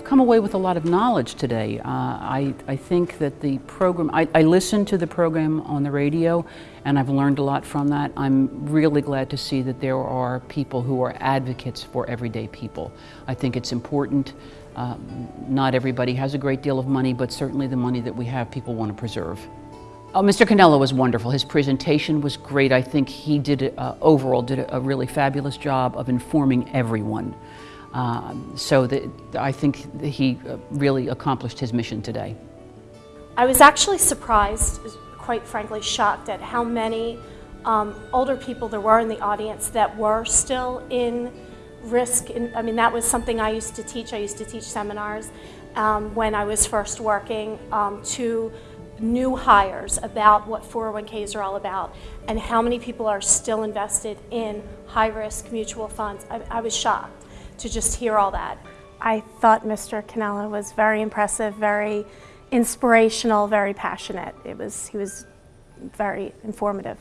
come away with a lot of knowledge today. Uh, I, I think that the program, I, I listened to the program on the radio and I've learned a lot from that. I'm really glad to see that there are people who are advocates for everyday people. I think it's important. Um, not everybody has a great deal of money, but certainly the money that we have, people want to preserve. Oh, Mr. Cannella was wonderful. His presentation was great. I think he did, uh, overall, did a really fabulous job of informing everyone. Um, so that I think that he uh, really accomplished his mission today. I was actually surprised, quite frankly shocked at how many um, older people there were in the audience that were still in risk. In, I mean, that was something I used to teach. I used to teach seminars um, when I was first working um, to new hires about what 401ks are all about and how many people are still invested in high-risk mutual funds. I, I was shocked to just hear all that. I thought Mr. Cannella was very impressive, very inspirational, very passionate. It was, he was very informative.